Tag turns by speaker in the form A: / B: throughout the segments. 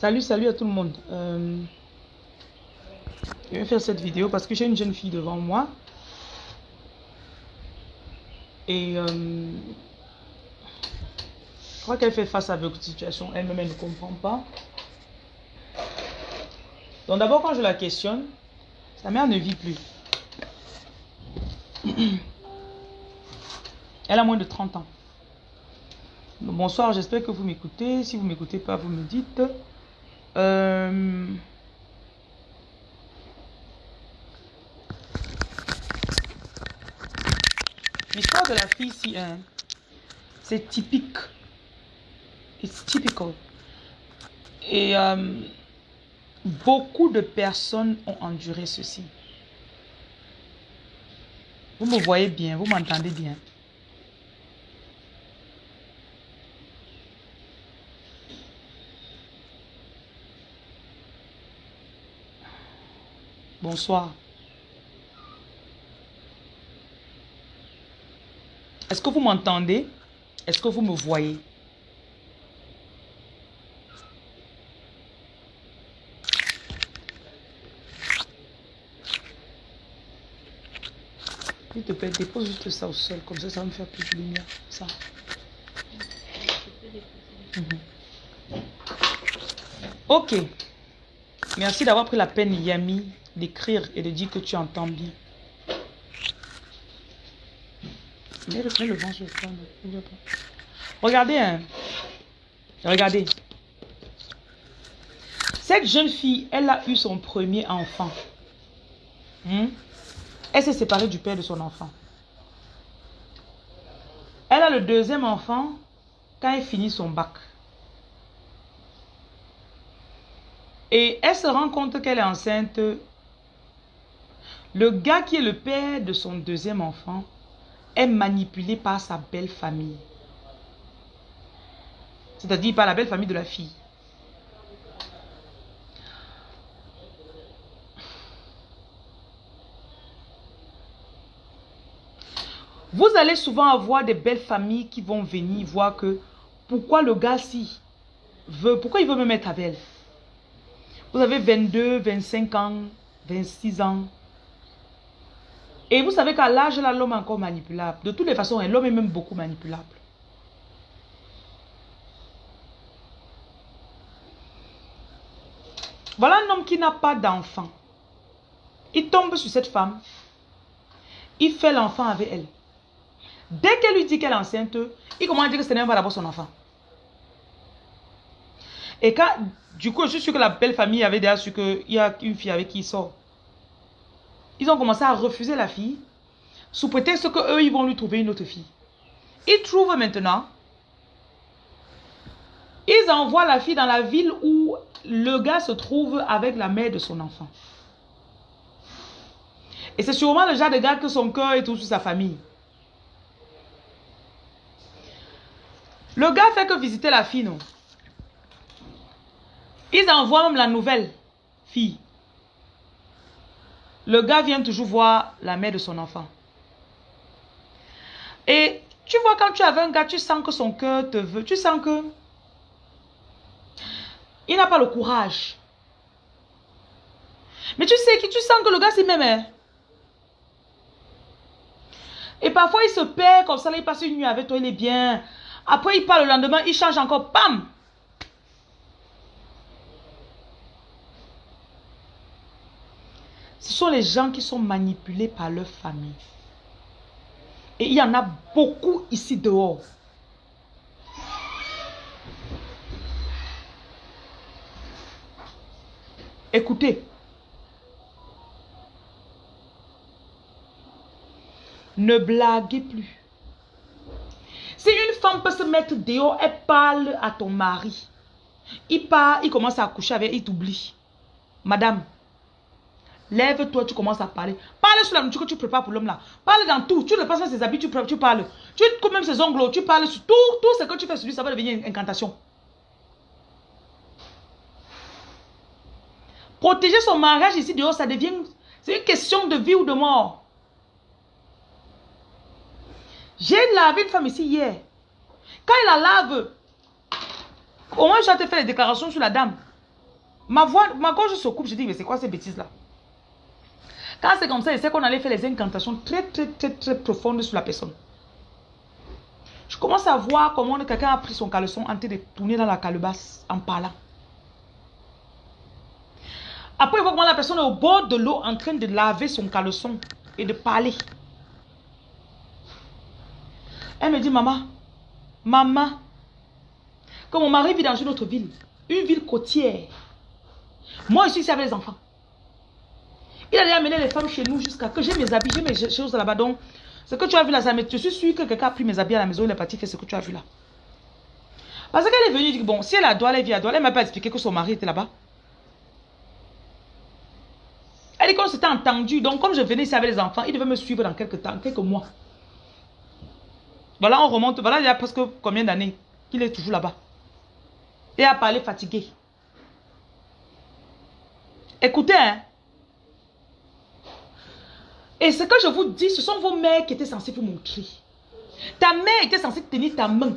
A: Salut, salut à tout le monde. Euh, je vais faire cette vidéo parce que j'ai une jeune fille devant moi. Et euh, je crois qu'elle fait face à votre situation. Elle-même, elle ne comprend pas. Donc d'abord, quand je la questionne, sa mère ne vit plus. Elle a moins de 30 ans. Bonsoir, j'espère que vous m'écoutez. Si vous ne m'écoutez pas, vous me dites. Euh, l'histoire de la fille ici, hein, c'est typique. It's typical. Et euh, beaucoup de personnes ont enduré ceci. Vous me voyez bien, vous m'entendez bien. Bonsoir. Est-ce que vous m'entendez? Est-ce que vous me voyez? S'il te plaît, dépose juste ça au sol, comme ça, ça va me faire plus de lumière. Ça. Mhm. Ok. Merci d'avoir pris la peine, Yami, d'écrire et de dire que tu entends bien. Mais le, Regardez, hein. Regardez. Cette jeune fille, elle a eu son premier enfant. Hmm? Elle s'est séparée du père de son enfant. Elle a le deuxième enfant quand elle finit son bac. Et elle se rend compte qu'elle est enceinte. Le gars qui est le père de son deuxième enfant est manipulé par sa belle famille. C'est-à-dire par la belle famille de la fille. Vous allez souvent avoir des belles familles qui vont venir voir que pourquoi le gars-ci veut, pourquoi il veut me mettre avec elle. Vous avez 22, 25 ans, 26 ans. Et vous savez qu'à l'âge là, l'homme est encore manipulable. De toutes les façons, l'homme est même beaucoup manipulable. Voilà un homme qui n'a pas d'enfant. Il tombe sur cette femme. Il fait l'enfant avec elle. Dès qu'elle lui dit qu'elle est enceinte, il commence à dire que ce n'est pas d'abord son enfant. Et quand, du coup, je suis sûr que la belle famille avait déjà su qu'il y a une fille avec qui il sort. Ils ont commencé à refuser la fille, sous prétexte qu'eux, ils vont lui trouver une autre fille. Ils trouvent maintenant, ils envoient la fille dans la ville où le gars se trouve avec la mère de son enfant. Et c'est sûrement le genre de gars que son cœur est tout sur sa famille. Le gars fait que visiter la fille, non? Ils envoient même la nouvelle fille. Le gars vient toujours voir la mère de son enfant. Et tu vois, quand tu avais un gars, tu sens que son cœur te veut. Tu sens que... Il n'a pas le courage. Mais tu sais que tu sens que le gars s'y même. Et parfois, il se perd comme ça, il passe une nuit avec toi, il est bien. Après, il part le lendemain, il change encore, pam sont les gens qui sont manipulés par leur famille. Et il y en a beaucoup ici dehors. Écoutez. Ne blaguez plus. Si une femme peut se mettre dehors, elle parle à ton mari. Il part, il commence à coucher avec, il t'oublie. Madame, lève-toi, tu commences à parler. Parle sur la nourriture que tu prépares pour l'homme là. Parle dans tout. Tu le passes dans ses habits, tu, parles. Tu coupes même ses ongles, tu parles sur tout. Tout ce que tu fais sur lui, ça va devenir une incantation. Protéger son mariage ici dehors, ça devient... C'est une question de vie ou de mort. J'ai lavé une femme ici hier. Quand il la lave, au moins je te fait les déclarations sur la dame. Ma voix, ma gorge se coupe. Je dis, mais c'est quoi ces bêtises-là? Quand c'est comme ça, je sais qu'on allait faire les incantations très, très, très, très profondes sur la personne. Je commence à voir comment quelqu'un a pris son caleçon en train de tourner dans la calebasse en parlant. Après, je vois comment la personne est au bord de l'eau en train de laver son caleçon et de parler. Elle me dit, maman, maman, quand mon mari vit dans une autre ville, une ville côtière, moi je suis ici avec les enfants. Il allait amener les femmes chez nous jusqu'à que j'ai mes habits, j'ai mes choses là-bas. Donc, ce que tu as vu là, ça je suis sûr que quelqu'un a pris mes habits à la maison, il est parti faire ce que tu as vu là. Parce qu'elle est venue dire, bon, si elle a droit, elle vit à droit, elle m'a pas expliqué que son mari était là-bas. Elle dit qu'on s'était entendu, donc comme je venais ici avec les enfants, il devait me suivre dans quelques temps, quelques mois. Voilà, on remonte, voilà, il y a presque combien d'années qu'il est toujours là-bas. Et a parlé fatigué. Écoutez, hein. Et ce que je vous dis, ce sont vos mères qui étaient censées vous montrer. Ta mère était censée tenir ta main.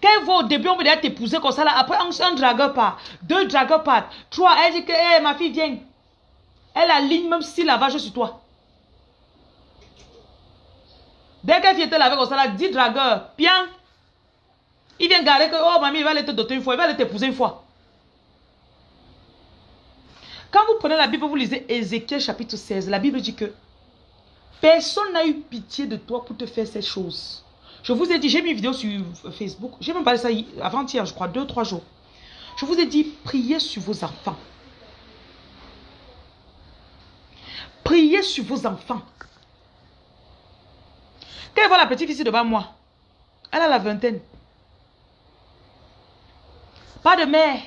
A: Quand elle voit au début, on dire t'épouser comme ça là. Après, un, dragueur part, deux dragueurs partent, trois, elle dit que hey, ma fille vient. Elle aligne même si la vache sur toi. Dès qu'elle vient te laver comme ça là, dis dragueur, bien. Il vient garder que, oh mamie, il va aller te doter une fois, il va aller t'épouser une fois. Quand vous prenez la Bible, vous lisez Ézéchiel chapitre 16, la Bible dit que personne n'a eu pitié de toi pour te faire ces choses. Je vous ai dit, j'ai mis une vidéo sur Facebook, j'ai même parlé ça avant-hier, je crois, deux, trois jours. Je vous ai dit, priez sur vos enfants. Priez sur vos enfants. Quand elle voit la petite fille devant moi, elle a la vingtaine. Pas de mère.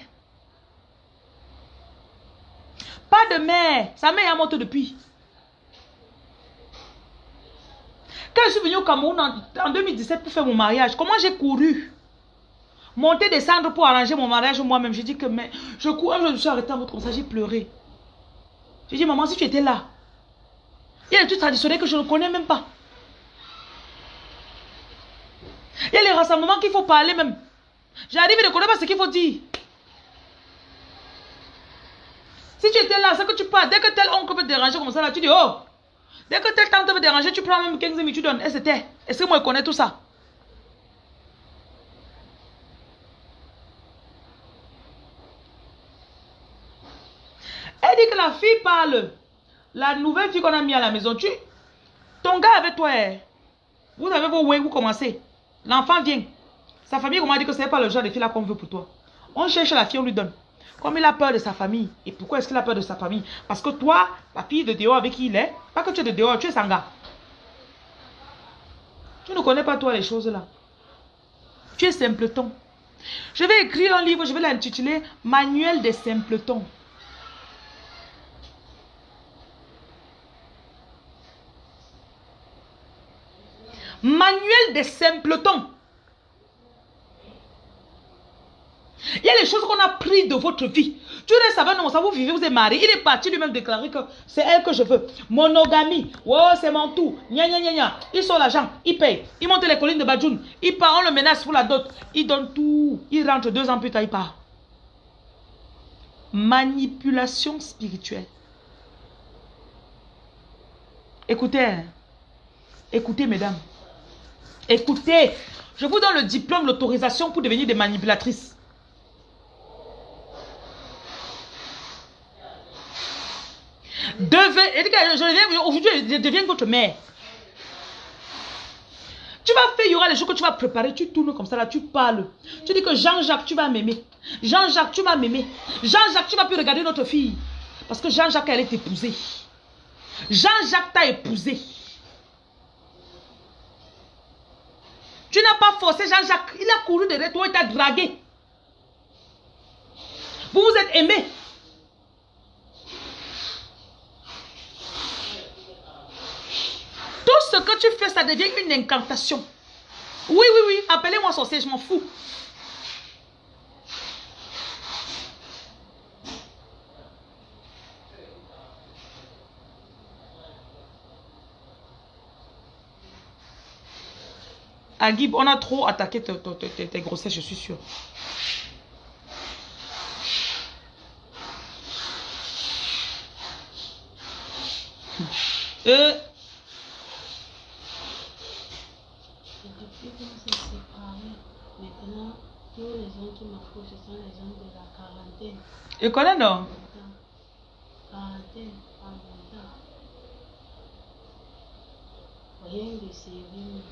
A: Pas de mère. Sa mère est morte depuis. Quand je suis venue au Cameroun en, 2017 pour faire mon mariage, comment j'ai couru? Monter, descendre pour arranger mon mariage moi-même. J'ai dit que je cours, je suis arrêtée en votre ça, j'ai pleuré. J'ai dit, maman, si tu étais là, il y a des trucs traditionnels que je ne connais même pas. Il y a les rassemblements qu'il faut parler même. J'arrive et ne connais pas ce qu'il faut dire. Si tu étais là, c'est que tu parles. Dès que tel oncle peut te déranger comme ça, là, tu dis, oh. Dès que tel tante veut déranger, tu prends même 15 minutes, tu donnes. Et c'était. Est-ce que moi, je connais tout ça? Elle dit que la fille parle. La nouvelle fille qu'on a mis à la maison, tu... Ton gars avec toi, eh. vous avez vos ouais, vous commencez. L'enfant vient. Sa famille, on m'a dit que ce n'est pas le genre de fille qu'on veut pour toi. On cherche la fille, on lui donne. Comme il a peur de sa famille. Et pourquoi est-ce qu'il a peur de sa famille? Parce que toi, la fille de dehors avec qui il est, pas que tu es de dehors, tu es sanga. Tu ne connais pas toi les choses là. Tu es simpleton. Je vais écrire un livre, je vais l'intituler Manuel des simpletons. Manuel des simpletons. Il y a les choses qu'on a pris de votre vie. Tu restes avec nous, ça vous vivez, vous êtes marié. Il est parti lui-même déclarer que c'est elle que je veux. Monogamie. Oh, c'est mon tout. Nya, nya, nya, nya. Il sort l'argent, il paye. Il monte les collines de Badjoun. Il part, on le menace pour la dot. Il donne tout. Il rentre deux ans plus tard, il part. Manipulation spirituelle. Écoutez, hein. écoutez, mesdames. Écoutez, je vous donne le diplôme, l'autorisation pour devenir des manipulatrices. Devez, je deviens votre mère. Tu vas faire, il y aura les jours que tu vas préparer, tu tournes comme ça, là, tu parles. Tu dis que Jean-Jacques, tu vas m'aimer. Jean-Jacques, tu vas m'aimer. Jean-Jacques, tu vas plus regarder notre fille. Parce que Jean-Jacques, elle est épousée. Jean-Jacques t'a épousée. Tu n'as pas forcé Jean-Jacques. Il a couru derrière toi et t'a dragué. Vous vous êtes aimés. que tu fais, ça devient une incantation. Oui, oui, oui, appelez-moi sorcier, je m'en fous. Agib, on a trop attaqué tes, grossesses, je suis sûre. Euh,
B: qui m'approchent, ce sont les gens de la quarantaine.
A: je connais non
B: Quarantaine. Rien de sérieux.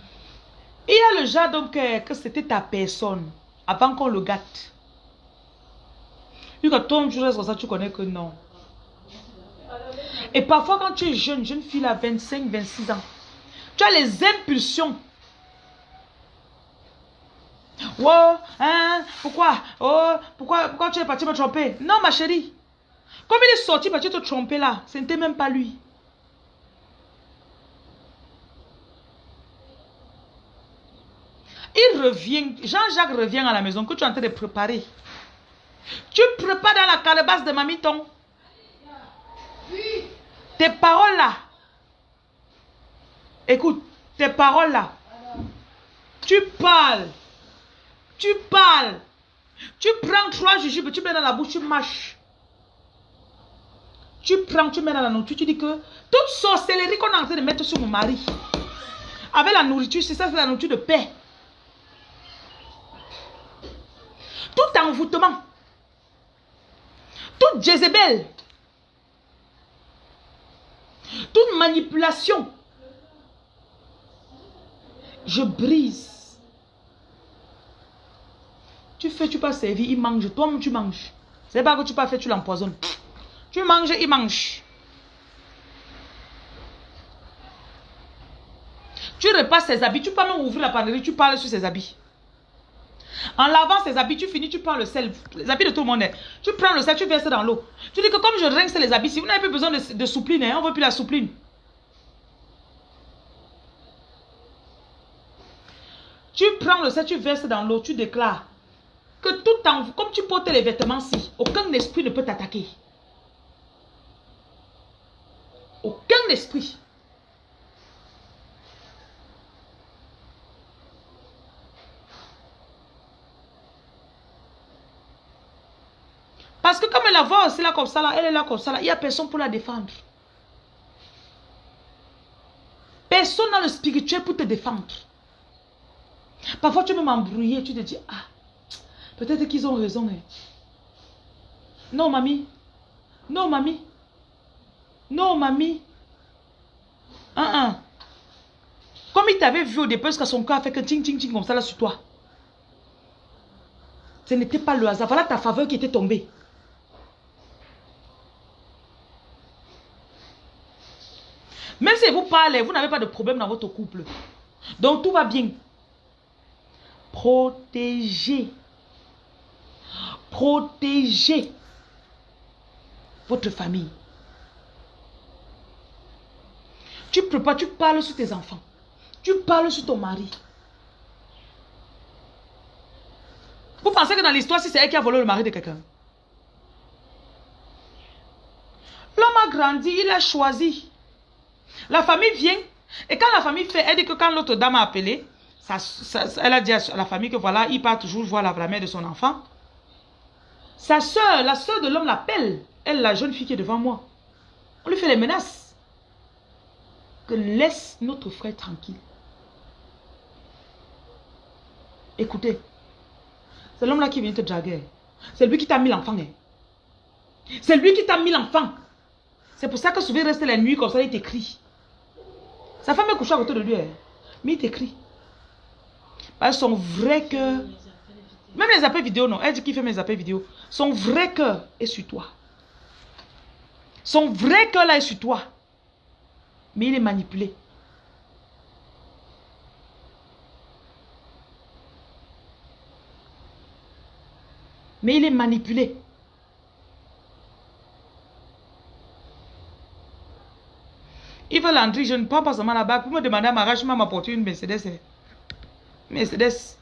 A: Il y a le genre donc que c'était ta personne avant qu'on le gâte. Vu que tu restes comme ça, tu connais que non? Et parfois, quand tu es jeune, jeune fille à 25, 26 ans, tu as les impulsions. Oh, hein, pourquoi? Oh, pourquoi, pourquoi tu es parti me tromper? Non, ma chérie. Comme il est sorti parti te tromper là, ce n'était même pas lui. Il revient, Jean-Jacques revient à la maison que tu es en train de préparer. Tu prépares dans la calebasse de Mamiton. Tes paroles là. Écoute, tes paroles là. Tu parles. Tu parles. Tu prends trois jujubes, tu mets dans la bouche, tu mâches. Tu prends, tu mets dans la nourriture, tu dis que toute sorcellerie qu'on est en train de mettre sur mon mari, avec la nourriture, c'est ça, c'est la nourriture de paix. Tout envoûtement, toute Jézabel, toute manipulation, je brise. Tu fais, tu pas servir, il mange, toi tu manges. C'est pas que tu pas fait, tu l'empoisonnes. Tu manges, il mange. Tu repasses ses habits, tu peux même ouvrir la panerie, tu parles sur ses habits. En lavant ses habits, tu finis, tu prends le sel, les habits de tout le monde. Tu prends le sel, tu verses dans l'eau. Tu dis que comme je rince les habits, si vous n'avez plus besoin de, de soupline, hein, on ne veut plus la soupline. Tu prends le sel, tu verses dans l'eau, tu déclares que tout en comme tu portes les vêtements ci, aucun esprit ne peut t'attaquer. Aucun esprit. Parce que comme elle la voit aussi là comme ça, là, elle est là comme ça, là, il n'y a personne pour la défendre. Personne n'a le spirituel pour te défendre. Parfois, tu peux m'embrouiller, tu te dis, ah, peut-être qu'ils ont raison. hein. Non, mamie. Non, mamie. Non, mamie. Un, un. Comme il t'avait vu au départ, parce que son cœur a fait que ting, ting, ting, comme ça là sur toi. Ce n'était pas le hasard. Voilà ta faveur qui était tombée. Même si vous parlez, vous n'avez pas de problème dans votre couple. Donc tout va bien. Protégez. Protégez votre famille. Tu prépares, tu parles sur tes enfants. Tu parles sur ton mari. Vous pensez que dans l'histoire, si c'est elle qui a volé le mari de quelqu'un? L'homme a grandi, il a choisi. La famille vient. Et quand la famille fait, elle dit que quand l'autre dame a appelé, elle a dit à la famille que voilà, il part toujours voir la mère de son enfant. Sa soeur, la soeur de l'homme l'appelle. Elle, la jeune fille qui est devant moi. On lui fait les menaces. Que laisse notre frère tranquille. Écoutez, c'est l'homme là qui vient te draguer. C'est lui qui t'a mis l'enfant. hein. C'est lui qui t'a mis l'enfant. C'est pour ça que souvent il reste la nuit comme ça, il t'écrit. Sa femme est couchée à côté de lui. hein. Mais il t'écrit. Parce que son vrai cœur. Même les appels vidéo, non. Elle dit qu'il fait mes appels vidéo. Son vrai cœur est sur toi. Son vrai cœur là est sur toi. Mais il est manipulé. Mais il est manipulé. Il veut l'entrée, je ne prends pas seulement bague. Vous me demandez à mariage, je m'apporter une Mercedes. hein. Mercedes.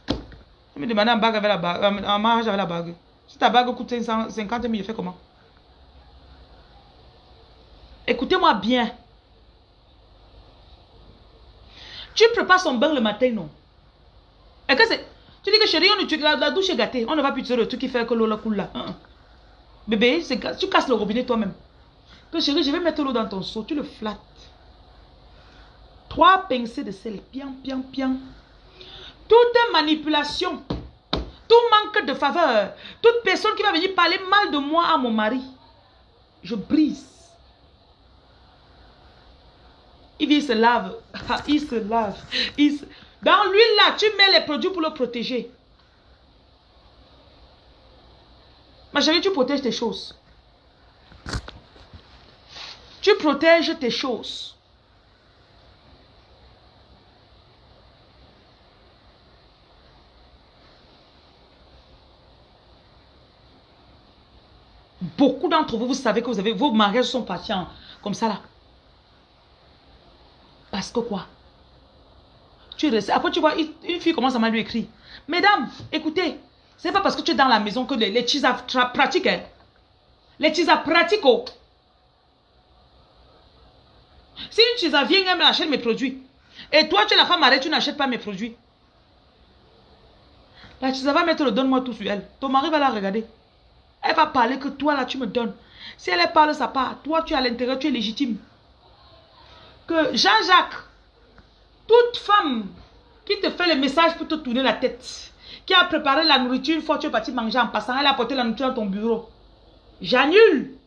A: Je me demandais en bague avec la bague, en mariage avec la bague. Si ta bague coûte 550 000, je fais comment? Écoutez-moi bien. Tu prépares son bain le matin, non? Et que. Tu dis que chérie, on la, douche est gâtée. On ne va plus utiliser le truc qui fait que l'eau coule là. Hein, hein. Bébé, tu casses le robinet toi-même. Que chérie, je vais mettre l'eau dans ton seau. Tu le flattes. Trois pincées de sel. Pian, pian, pian. Toute manipulation, tout manque de faveur, toute personne qui va venir parler mal de moi à mon mari, je brise. Il se lave. Il se lave. Il se... Dans l'huile là, tu mets les produits pour le protéger. Ma chérie, tu protèges tes choses. Tu protèges tes choses. Beaucoup d'entre vous, vous savez que vous avez, vos mariages sont patients comme ça là. Parce que quoi? Tu. Après, tu vois, une fille commence à mal lui écrire. Mesdames, écoutez, c'est pas parce que tu es dans la maison que les, les pratiquent. Hein. Les chisa pratiquent. Oh. Si une chisa vient, elle m'achète mes produits. Et toi, tu es la femme arrête, tu n'achètes pas mes produits. La chisa va mettre le donne-moi tout sur elle. Ton mari va la regarder. Elle va parler que toi, là, tu me donnes. Si elle parle sa part, toi, tu es à l'intérieur, tu es légitime. Que Jean-Jacques, toute femme qui te fait le message pour te tourner la tête, qui a préparé la nourriture une fois que tu es parti manger en passant, elle a apporté la nourriture dans ton bureau. J'annule.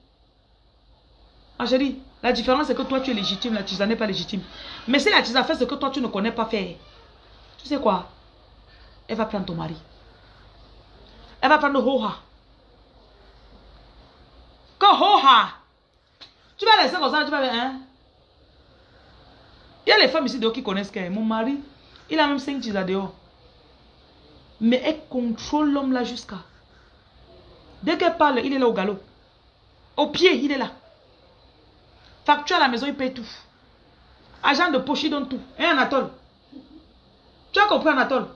A: Dis, la différence c'est que toi tu es légitime, la tisa n'est pas légitime. Mais si la tisa fait ce que toi tu ne connais pas faire, tu sais quoi? Elle va prendre ton mari. Elle va prendre Hoha. Que Hoha Tu vas laisser comme ça, tu vas hein? Il y a les femmes ici dehors qui connaissent qu'elle. Mon mari, il a même 5 tisas dehors. Mais elle contrôle l'homme là jusqu'à. Dès qu'elle parle, il est là au galop. Au pied, il est là. Facture à la maison, il paye tout. Agent de poche, il donne tout. Et Anatole. Tu as compris Anatole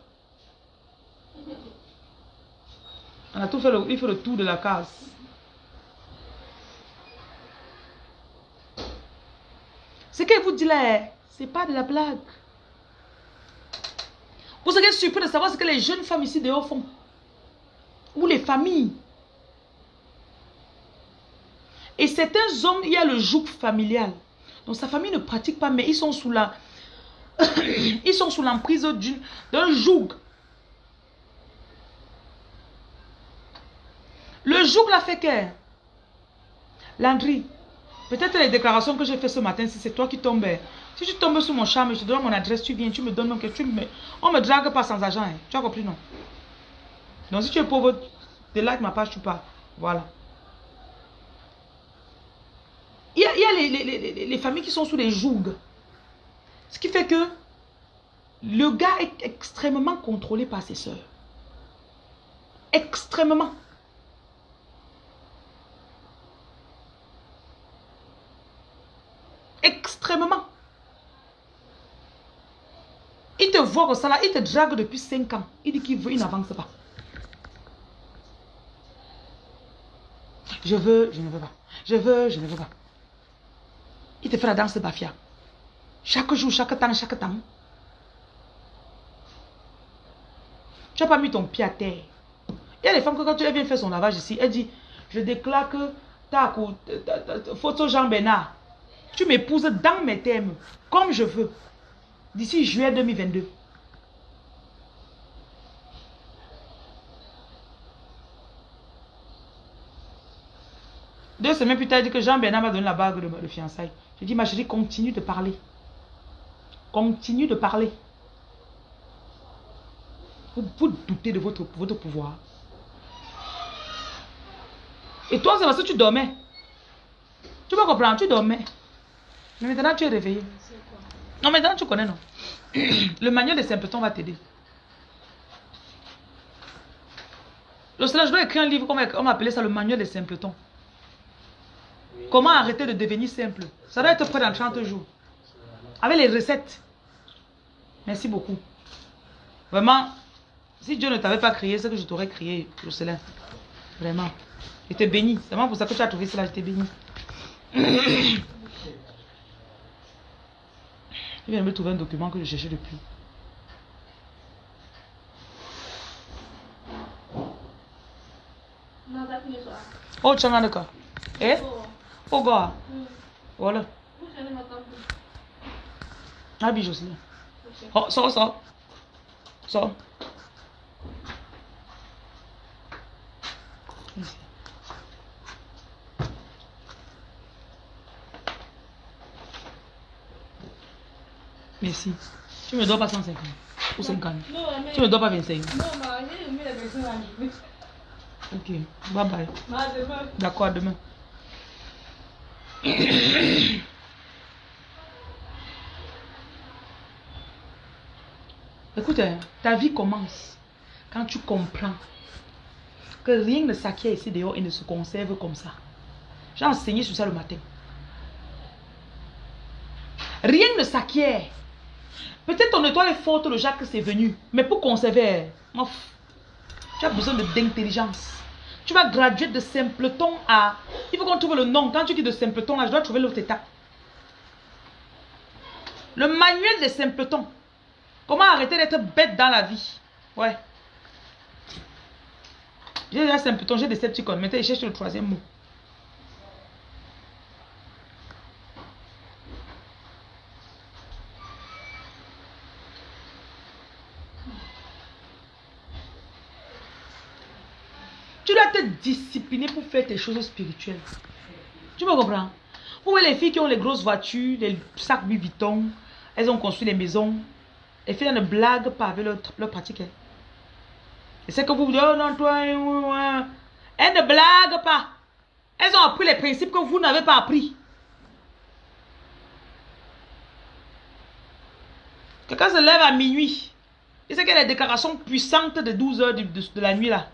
A: Anatole fait le, il fait le tour de la case. Ce qu'elle vous dit là, c'est pas de la blague. Vous serez surpris de savoir ce que les jeunes femmes ici dehors font. Ou les familles. Et certains hommes, il y a le joug familial. Donc sa famille ne pratique pas, mais ils sont sous la... ils sont sous l'emprise d'un joug. Le joug l'a fait que... Landry, peut-être les déclarations que j'ai faites ce matin, si c'est toi qui tombes, si tu tombes sur mon charme, je te donne mon adresse, tu viens, tu me donnes mon tu me... On me drague pas sans argent. Hein. Tu as compris, non? Donc si tu es pauvre, de like ma page, tu pars. Voilà. Il y a, a les, les, les, familles qui sont sous les jougs. Ce qui fait que le gars est extrêmement contrôlé par ses soeurs. Extrêmement. Il te voit comme ça là, il te drague depuis 5 ans. Il dit qu'il veut, il n'avance pas. Je veux, je ne veux pas. Je veux, je ne veux pas. Il te fait la danse Bafia. Chaque jour, chaque temps, chaque temps. Tu n'as pas mis ton pied à terre. Il y a des femmes que quand tu viens faire son lavage ici, elle dit, je déclare que ta photo Jean Bernard, tu m'épouses dans mes thèmes, comme je veux d'ici juillet 2022. Deux semaines plus tard, il dit que Jean-Bernard m'a donné la bague de, de fiançailles. Je dis, ma chérie, continue de parler. Continue de parler. Vous, vous doutez de votre, votre pouvoir. Et toi, c'est parce que tu dormais. Tu vas comprendre, tu dormais. Mais maintenant, tu es réveillé. Non, maintenant tu connais, non? Le manuel des simpletons va t'aider. Le je dois écrire un livre, on appeler ça le manuel des simpletons. Comment arrêter de devenir simple? Ça doit être prêt dans 30 jours. Avec les recettes. Merci beaucoup. Vraiment, si Dieu ne t'avait pas créé, c'est que je t'aurais créé, Jocelyn. Vraiment. J'étais béni. C'est vraiment pour ça que tu as trouvé cela, j'étais béni. Il vient de me trouver un document que je cherchais depuis. Oh, tu as d'accord. Eh? Oh, gars. Voilà. Habille Jocelyne. Oh, sors, sors. Sors. Ici. Tu me dois pas 150 ou 50.
B: Non, mais...
A: Tu me dois pas 25.
B: Non, j'ai la.
A: Ok, bye bye. D'accord, à demain. Écoute, hein, ta vie commence quand tu comprends que rien ne s'acquiert ici dehors et ne se conserve comme ça. J'ai enseigné sur ça le matin. Rien ne s'acquiert. Peut-être ton étoile est forte, le Jacques c'est venu. Mais pour conserver, tu as besoin d'intelligence. Tu vas graduer de simpleton à... Il faut qu'on trouve le nom. Quand tu dis de simpleton, là, je dois trouver l'autre étape. Le manuel des simpletons. Comment arrêter d'être bête dans la vie? Ouais. J'ai déjà simpleton, j'ai des Decepticons. Maintenant, je cherche le troisième mot. Tu dois te discipliner pour faire tes choses spirituelles. Tu me comprends? Vous voyez les filles qui ont les grosses voitures, les sacs Louis Vuitton, elles ont construit des maisons. Les filles ne blaguent pas avec leur, pratique. hein. Et c'est que vous dites, oh non, toi, euh, euh, elles ne blaguent pas. Elles ont appris les principes que vous n'avez pas appris. Quelqu'un se lève à minuit. Il sait qu'il a des déclarations puissantes de 12 heures de- de la nuit là.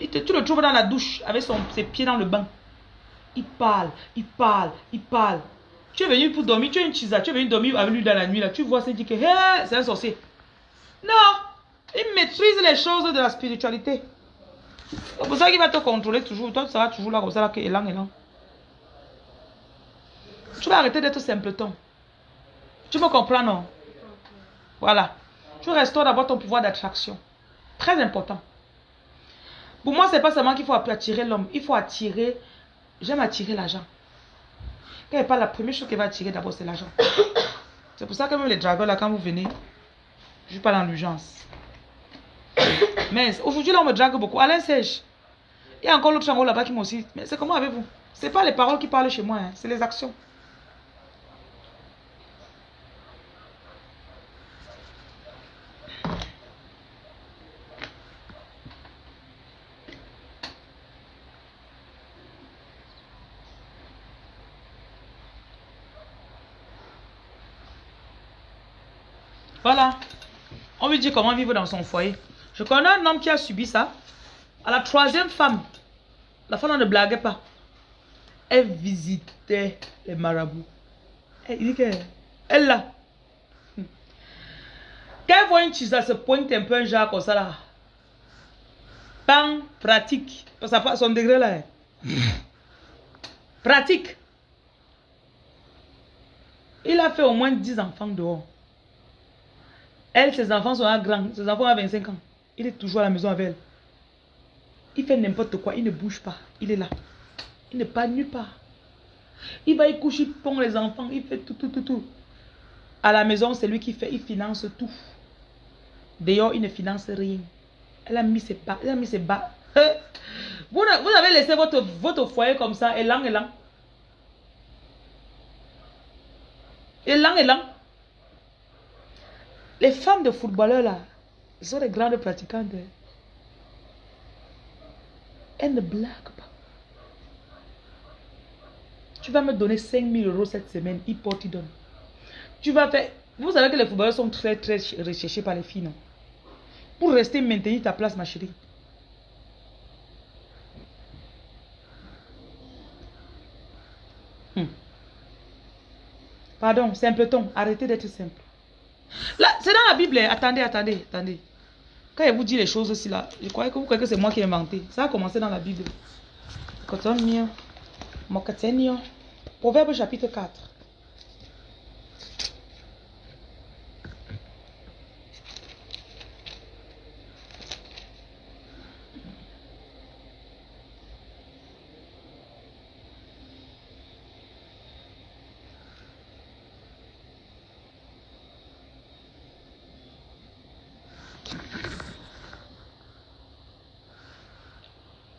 A: Il te- tu le trouves dans la douche avec ses pieds dans le bain. Il parle, il parle, il parle. Tu es venu pour dormir, tu es une chisa, tu es venu dormir avec lui dans la nuit là. Tu vois, c'est dit que c'est un sorcier. Non, il maîtrise les choses de la spiritualité. C'est pour ça qu'il va te contrôler toujours. Toi, tu seras toujours là comme ça, là, que élan, élan. Tu vas arrêter d'être simpleton. Tu me comprends, non? Voilà. Tu restaures d'abord ton pouvoir d'attraction. Très important. Pour moi, c'est pas seulement qu'il faut attirer l'homme. Il faut attirer. J'aime attirer l'argent. Quand il parle, la première chose qu'il va attirer d'abord, c'est l'argent. C'est pour ça que même les dragons, là, quand vous venez, je suis pas dans l'urgence. Mais aujourd'hui, là, on me drague beaucoup. Alain Sèche. Il y a encore l'autre chango là-bas qui m'a aussi. Mais c'est comment avec vous? C'est pas les paroles qui parlent chez moi, hein, c'est les actions. Voilà. On lui dit comment vivre dans son foyer. Je connais un homme qui a subi ça. À la troisième femme, la femme ne blaguait pas. Elle visitait les marabouts. Elle dit que, elle là. Quand elle voit une chisa se pointe un peu un genre comme ça là. Bang, pratique. Parce que son degré là. Pratique. Il a fait au moins 10 enfants dehors. Elle, ses enfants sont à grands. Ses enfants ont 25 ans. Il est toujours à la maison avec elle. Il fait n'importe quoi. Il ne bouge pas. Il est là. Il ne part nulle part. Il va y coucher, il pond les enfants. Il fait tout, tout, tout, tout. À la maison, c'est lui qui fait. Il finance tout. D'ailleurs, il ne finance rien. Elle a mis ses bas. Elle a mis ses bas. Hein? Vous, avez laissé votre, foyer comme ça, élan, élan. Élan, élan. Les femmes de footballeurs là, sont des grandes pratiquantes. hein. Elles ne blaguent pas. Tu vas me donner 5000 euros cette semaine, il porte, il donne. Tu vas faire. Vous savez que les footballeurs sont très très recherchés par les filles, non? Pour rester maintenir ta place, ma chérie. Hmm. Pardon, simpleton, arrêtez d'être simple. Là, c'est dans la Bible. hein. Attendez, attendez, attendez. Quand il vous dit les choses aussi là, je croyais que vous croyez que c'est moi qui ai inventé. Ça a commencé dans la Bible. Proverbe chapitre 4.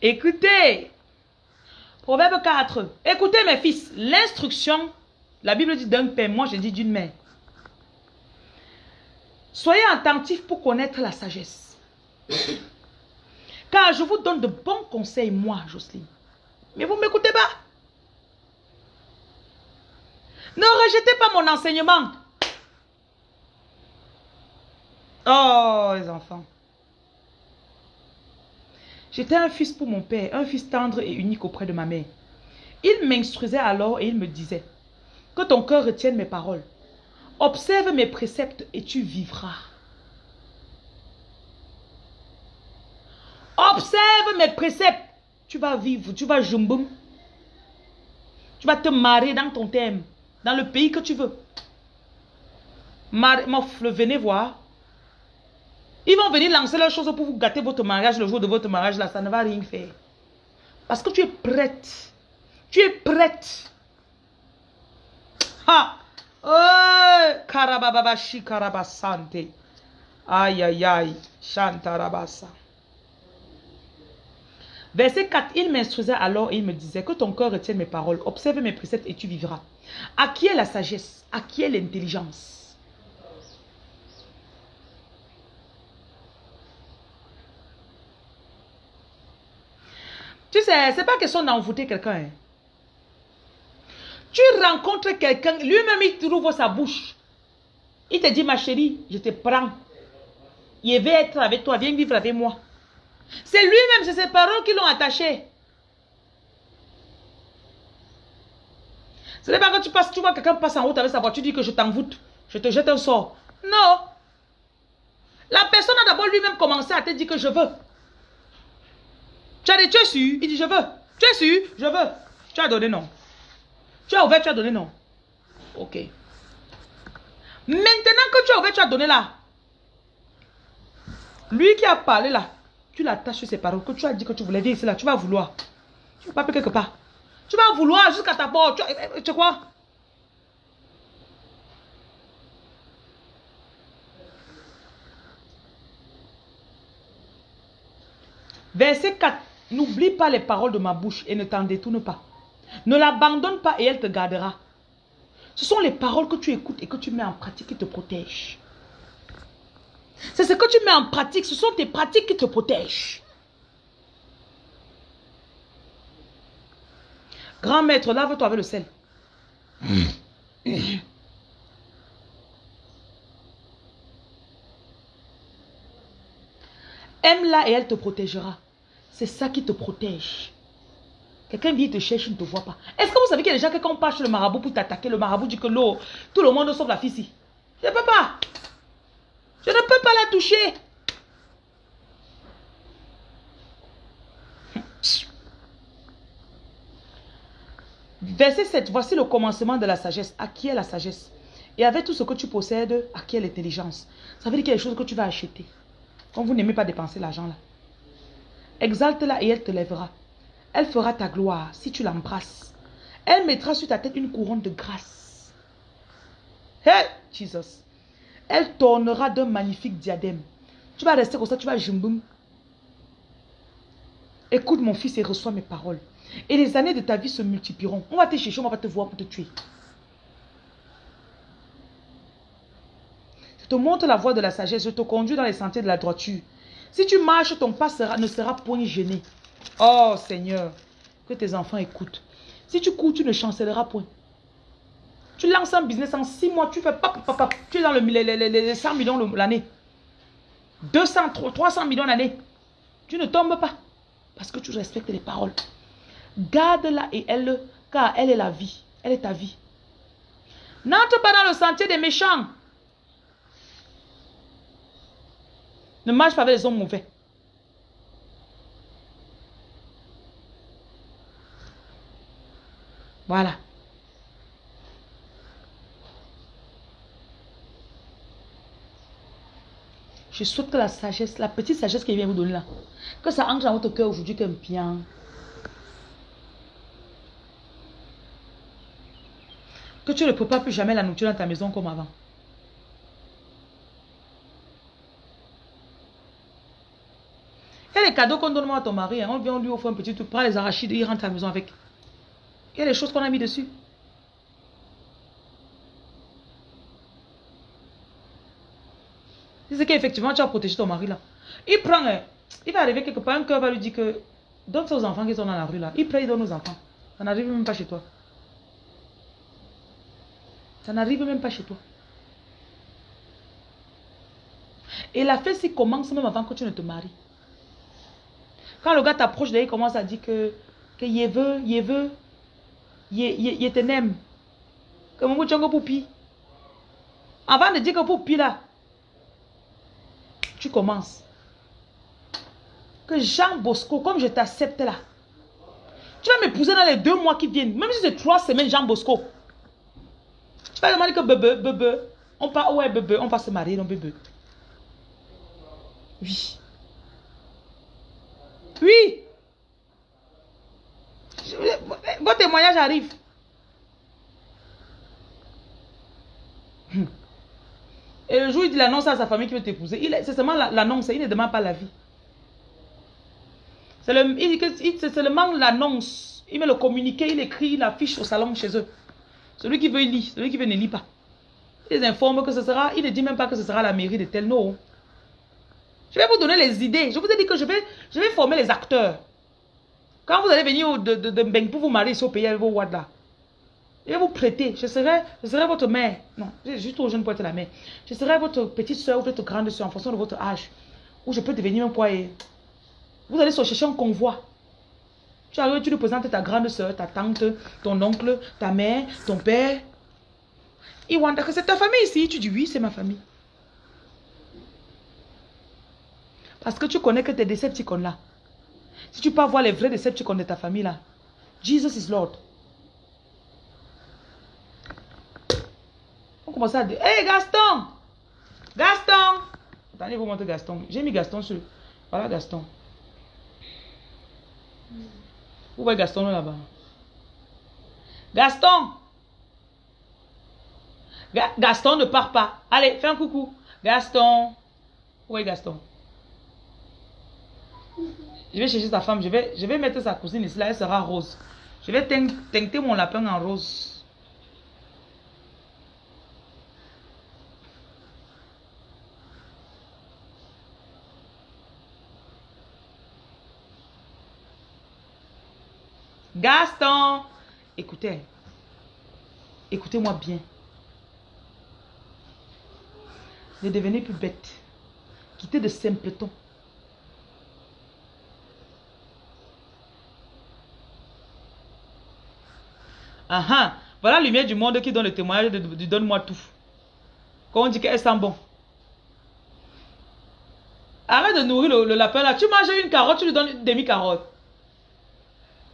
A: Écoutez. Proverbe 4. Écoutez mes fils, l'instruction, la Bible dit d'un père, moi je dis d'une mère. Soyez attentifs pour connaître la sagesse. Car je vous donne de bons conseils, moi, Jocelyne. Mais vous ne m'écoutez pas? Ne rejetez pas mon enseignement. Oh, les enfants. J'étais un fils pour mon père, un fils tendre et unique auprès de ma mère. Il m'instruisait alors et il me disait, que ton cœur retienne mes paroles. Observe mes préceptes et tu vivras. Observe mes préceptes. Tu vas vivre, tu vas jumboum. Tu vas te marier dans ton thème, dans le pays que tu veux. Mar venez voir. Ils vont venir lancer leurs choses pour vous gâter votre mariage le jour de votre mariage. Là, ça ne va rien faire. Parce que tu es prête. Tu es prête. Ha! Oh! Karababashi karabasante. Aïe, aïe, aïe. Chantarabasa. Verset 4, il m'instruisait alors et il me disait que ton cœur retienne mes paroles, observe mes préceptes et tu vivras. À qui est la sagesse? À qui est l'intelligence? Tu sais, c'est pas question d'envoûter quelqu'un. Hein. Tu rencontres quelqu'un, lui-même il trouve sa bouche. Il te dit, ma chérie, je te prends. Il veut être avec toi, viens vivre avec moi. C'est lui-même, c'est ses paroles qui l'ont attaché. Ce n'est pas quand tu passes, tu vois quelqu'un passe en route avec sa voiture, tu dis que je t'envoûte, je te jette un sort. Non. La personne a d'abord lui-même commencé à te dire que je veux. Tu as dit, tu es sûr? Il dit, je veux. Tu es sûr? Je veux. Tu as donné non. Tu as ouvert, tu as donné non. Ok. Maintenant que tu as ouvert, tu as donné là. Lui qui a parlé là, tu l'attaches sur ses paroles, que tu as dit que tu voulais dire ici là, tu vas vouloir. Tu vas pas quelque part. Tu vas vouloir jusqu'à ta porte. Tu, eh, eh, tu quoi? Verset 4. N'oublie pas les paroles de ma bouche et ne t'en détourne pas. Ne l'abandonne pas et elle te gardera. Ce sont les paroles que tu écoutes et que tu mets en pratique qui te protègent. C'est ce que tu mets en pratique. Ce sont tes pratiques qui te protègent. Grand maître, lave-toi avec le sel. Aime-la et elle te protégera. C'est ça qui te protège. Quelqu'un vient te chercher, il ne te voit pas. Est-ce que vous savez qu'il y a des gens qui, quand le marabout pour t'attaquer, le marabout dit que l'eau, tout le monde sauf la fille. Je ne peux pas. Je ne peux pas la toucher. Verset 7. Voici le commencement de la sagesse. À qui est la sagesse? Et avec tout ce que tu possèdes, à qui est l'intelligence? Ça veut dire qu'il y a des choses que tu vas acheter. Quand vous n'aimez pas dépenser l'argent là. Exalte-la et elle te lèvera. Elle fera ta gloire si tu l'embrasses. Elle mettra sur ta tête une couronne de grâce. Hey, Jesus. Elle tournera d'un magnifique diadème. Tu vas rester comme ça, tu vas jumboum. Écoute mon fils et reçois mes paroles. Et les années de ta vie se multiplieront. On va te chercher, on va te voir pour te tuer. Je te montre la voie de la sagesse. Je te conduis dans les sentiers de la droiture. Si tu marches, ton pas ne sera point gêné. Oh Seigneur, que tes enfants écoutent. Si tu cours, tu ne chancelleras point. Tu lances un business en six mois, tu fais papa, tu es dans le, les, 100 millions l'année. 200, 300 millions l'année. Tu ne tombes pas. Parce que tu respectes les paroles. Garde-la et elle, car elle est la vie. Elle est ta vie. N'entre pas dans le sentier des méchants. Ne marche pas avec les hommes mauvais. Voilà. Je souhaite que la sagesse, la petite sagesse qu'il vient vous donner là, que ça entre dans votre cœur aujourd'hui comme bien. Que tu ne peux plus jamais la nourriture dans ta maison comme avant. Il y a les cadeaux qu'on donne à ton mari. hein. On vient, on lui offre un petit truc. Prends les arachides, il rentre à la maison avec. Il y a des choses qu'on a mis dessus. Si c'est qu'effectivement tu as protégé ton mari là. Il prend, hein, il va arriver quelque part, un cœur va lui dire que donne ça aux enfants qui sont dans la rue là. Il prend, il donne aux enfants. Ça n'arrive même pas chez toi. Ça n'arrive même pas chez toi. Et la fête s'y commence même avant que tu ne te maries. Quand le gars t'approche, il commence à dire que, que il veut, il veut, il, n'aime. Que mon tchango poupi. Avant de dire que poupi là, tu commences. Que Jean Bosco, comme je t'accepte là, tu vas m'épouser dans les deux mois qui viennent. Même si c'est trois semaines, Jean Bosco. Tu vas demander que bébé, bébé, on part, ouais, bébé, on va se marier, non, bébé. Oui. Oui. Je- Votre témoignage arrive. Hmm. Et le jour où il dit l'annonce à sa famille qui veut t'épouser, c'est seulement la- l'annonce, il ne demande pas la vie. C'est seulement l'annonce. Il met le communiqué, il écrit, il affiche au salon chez eux. Celui qui veut, il lit. Celui qui veut, ne lit pas. Il les informe que ce sera, il ne dit même pas que ce sera la mairie de tel nom. Je vais vous donner les idées. Je vous ai dit que je vais, je vais former les acteurs. Quand vous allez venir de, de, de Mbeng pour vous marier ici au pays avec vos je vais vous prêter. Je serai, je serai votre mère. Non, je suis trop jeune pour être la mère. Je serai votre petite soeur ou votre grande soeur en fonction de votre âge. Ou je peux devenir un poids. Vous allez chercher un convoi. Tu arrives, tu lui présentes ta grande soeur, ta tante, ton oncle, ta mère, ton père. Ils vont dire que c'est ta famille ici. Tu dis oui, c'est ma famille. Parce que tu connais que tes Decepticons là. Si tu peux voir les vrais Decepticons de ta famille là. Jesus is Lord. On commence à dire, hé Gaston Gaston Attendez, vous montrer Gaston. J'ai mis Gaston sur... Voilà Gaston. Où va Gaston là-bas? Gaston Ga- Gaston ne part pas. Allez, fais un coucou. Gaston. Où est Gaston? Je vais chercher sa femme. Je vais, je vais mettre sa cousine ici. Là, elle sera rose. Je vais teint- teinter mon lapin en rose. Gaston Écoutez. Écoutez-moi bien. Ne devenez plus bête. Quittez de simpletons. Voilà la lumière du monde qui donne le témoignage de, donne-moi tout. Quand on dit qu'elle sent bon. Arrête de nourrir le, le lapin là. Tu manges une carotte, tu lui donnes une demi-carotte.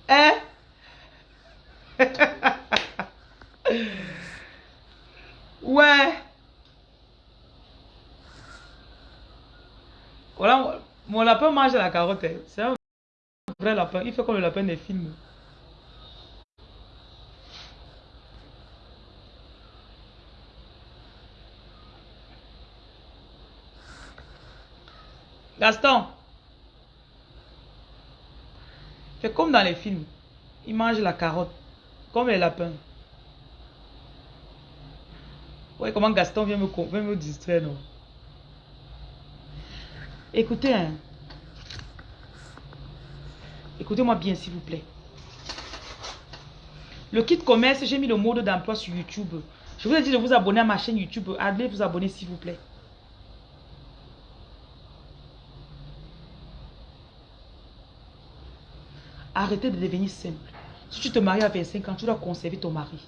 A: Hein? ouais. Voilà, mon lapin mange la carotte. hein. C'est un vrai lapin. Il fait comme le lapin des films. Gaston. C'est comme dans les films. Il mange la carotte. Comme les lapins. Ouais, comment Gaston vient me, vient me distraire, non? Écoutez, hein. Écoutez-moi bien, s'il vous plaît. Le kit commerce, j'ai mis le mode d'emploi sur YouTube. Je vous ai dit de vous abonner à ma chaîne YouTube. Allez vous abonner, s'il vous plaît. Arrêtez de devenir simple. Si tu te maries à 25 ans, tu dois conserver ton mari.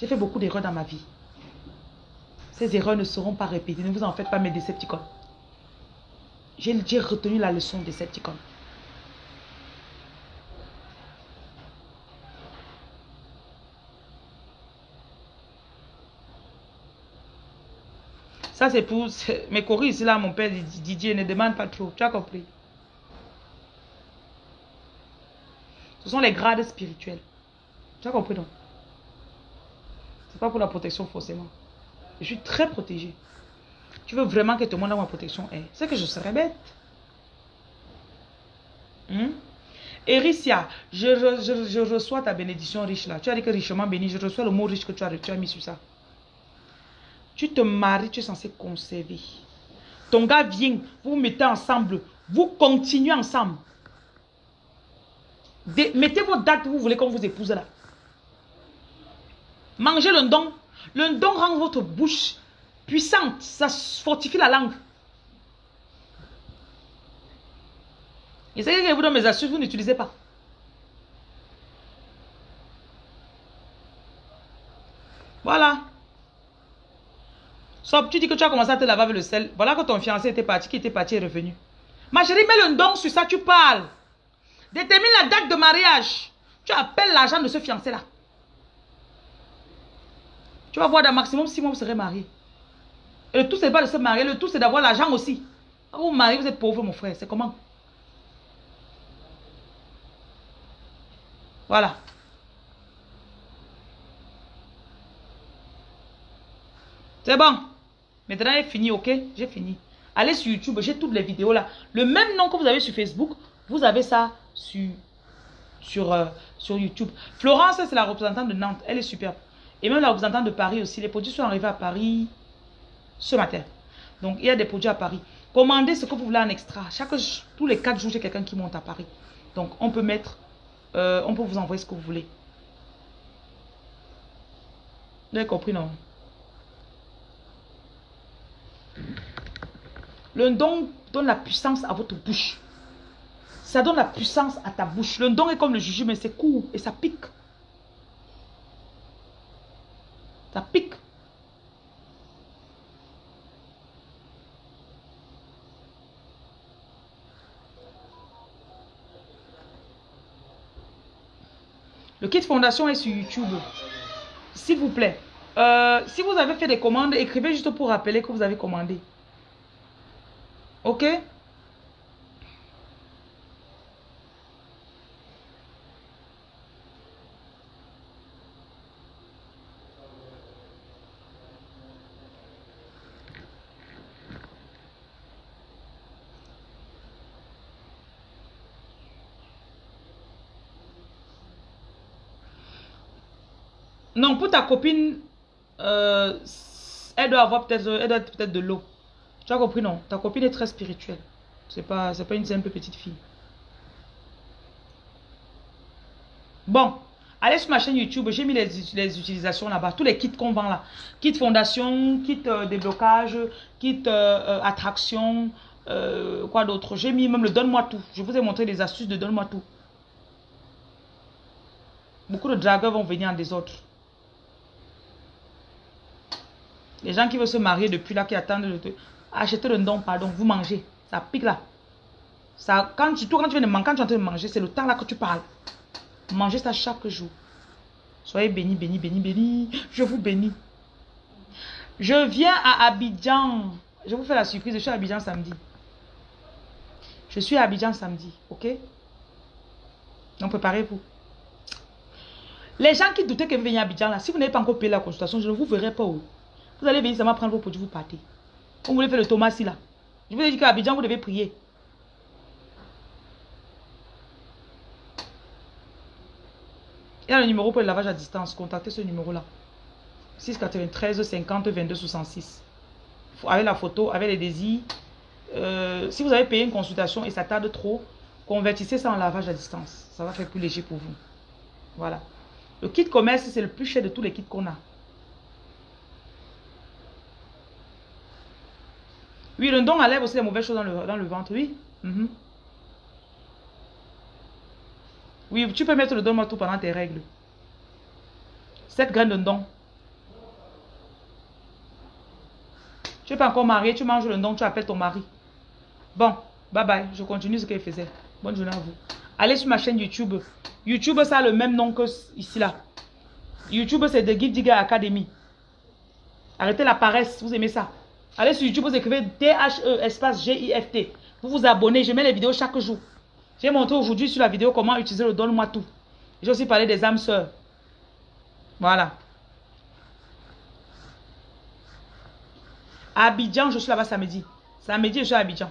A: J'ai fait beaucoup d'erreurs dans ma vie. Ces erreurs ne seront pas répétées. Ne vous en faites pas, mes décepticons. J'ai retenu la leçon des Decepticons. Ça, c'est pour mes choristes là, mon père Didier, ne demande pas trop. Tu as compris? Ce sont les grades spirituels. Tu as compris, non? C'est pas pour la protection, forcément. Je suis très protégée. Tu veux vraiment que tout le monde ait ma protection? Eh, c'est que je serais bête. Ericia, je, re- je- je reçois ta bénédiction riche là. Tu as dit que richement béni. Je reçois le mot riche que tu as, tu as mis sur ça. Tu te maries, tu es censé conserver. Ton gars vient, vous vous mettez ensemble. Vous continuez ensemble. Dé- mettez vos dates, vous voulez qu'on vous épouse là. Mangez le don. Le don rend votre bouche puissante. Ça fortifie la langue. Et c'est que vous donne mes astuces, vous n'utilisez pas. Voilà. Sauf, tu dis que tu as commencé à te laver avec le sel. Voilà que ton fiancé était parti, qui était parti et revenu. Ma chérie, mets le don sur ça, tu parles. Détermine la date de mariage. Tu appelles l'argent de ce fiancé-là. Tu vas voir, dans maximum 6 mois, vous serez mariés. Et le tout, c'est pas de se marier, le tout, c'est d'avoir l'argent aussi. Vous mariez, vous êtes pauvre, mon frère. C'est comment? Voilà. C'est bon. Maintenant, j'ai fini, ok? J'ai fini. Allez sur YouTube, j'ai toutes les vidéos là. Le même nom que vous avez sur Facebook, vous avez ça sur, sur, euh, sur YouTube. Florence, c'est la représentante de Nantes. Elle est superbe. Et même la représentante de Paris aussi. Les produits sont arrivés à Paris ce matin. Donc, il y a des produits à Paris. Commandez ce que vous voulez en extra. Chaque, tous les 4 jours, j'ai quelqu'un qui monte à Paris. Donc, on peut mettre, euh, on peut vous envoyer ce que vous voulez. Vous avez compris, non? Le don donne la puissance à votre bouche. Ça donne la puissance à ta bouche. Le don est comme le jujube, mais c'est court et ça pique. Ça pique. Le kit fondation est sur YouTube. S'il vous plaît. Euh, si vous avez fait des commandes, écrivez juste pour rappeler que vous avez commandé. Ok? Non, pour ta copine, euh, elle doit avoir peut-être peut-être de l'eau. Tu as compris, non? Ta copine est très spirituelle. C'est pas, pas une simple petite fille. Bon, allez sur ma chaîne YouTube. J'ai mis les, utilisations là-bas. Tous les kits qu'on vend là. Kit fondation, kit euh, déblocage, kit euh, attraction, quoi d'autre. J'ai mis même le donne-moi tout. Je vous ai montré les astuces de donne-moi tout. Beaucoup de dragueurs vont venir en désordre. Les gens qui veulent se marier depuis là, qui attendent de te... acheter le don, pardon, vous mangez. Ça pique là. Ça, quand tu, quand tu viens de manger, tu es en train de manger, c'est le temps là que tu parles. Mangez ça chaque jour. Soyez bénis, bénis, bénis, bénis. Je vous bénis. Je viens à Abidjan. Je vous fais la surprise. Je suis à Abidjan samedi. Je suis à Abidjan samedi. Ok? Donc préparez-vous. Les gens qui doutaient que vous veniez à Abidjan là, si vous n'avez pas encore payé la consultation, je ne vous verrai pas où. Vous allez venir seulement prendre vos produits, vous partez. Vous voulez faire le Thomas là. Je vous ai dit qu'à Abidjan, vous devez prier. Il y a le numéro pour le lavage à distance. Contactez ce numéro-là. 693 50 22 66. Avec la photo, avec les désirs. Euh, si vous avez payé une consultation et ça tarde trop, convertissez ça en lavage à distance. Ça va faire plus léger pour vous. Voilà. Le kit commerce, c'est le plus cher de tous les kits qu'on a. Oui, le don enlève aussi les mauvaises choses dans le, dans le ventre, oui. Mhm. Oui, tu peux mettre le don tout pendant tes règles. 7 graines de don. Tu n'es pas encore marié, tu manges le don, tu appelles ton mari. Bon, bye bye, je continue ce qu'elle faisait. Bonne journée à vous. Allez sur ma chaîne YouTube. YouTube, ça a le même nom que ici là. YouTube, c'est The Gift Digger Academy. Arrêtez la paresse, vous aimez ça. Allez sur YouTube, vous écrivez D-H-E, espace G-I-F-T. Vous vous abonnez, je mets les vidéos chaque jour. J'ai montré aujourd'hui sur la vidéo comment utiliser le Donne-moi tout. J'ai aussi parlé des âmes sœurs. Voilà. Abidjan, je suis là-bas samedi. Samedi, je suis à Abidjan.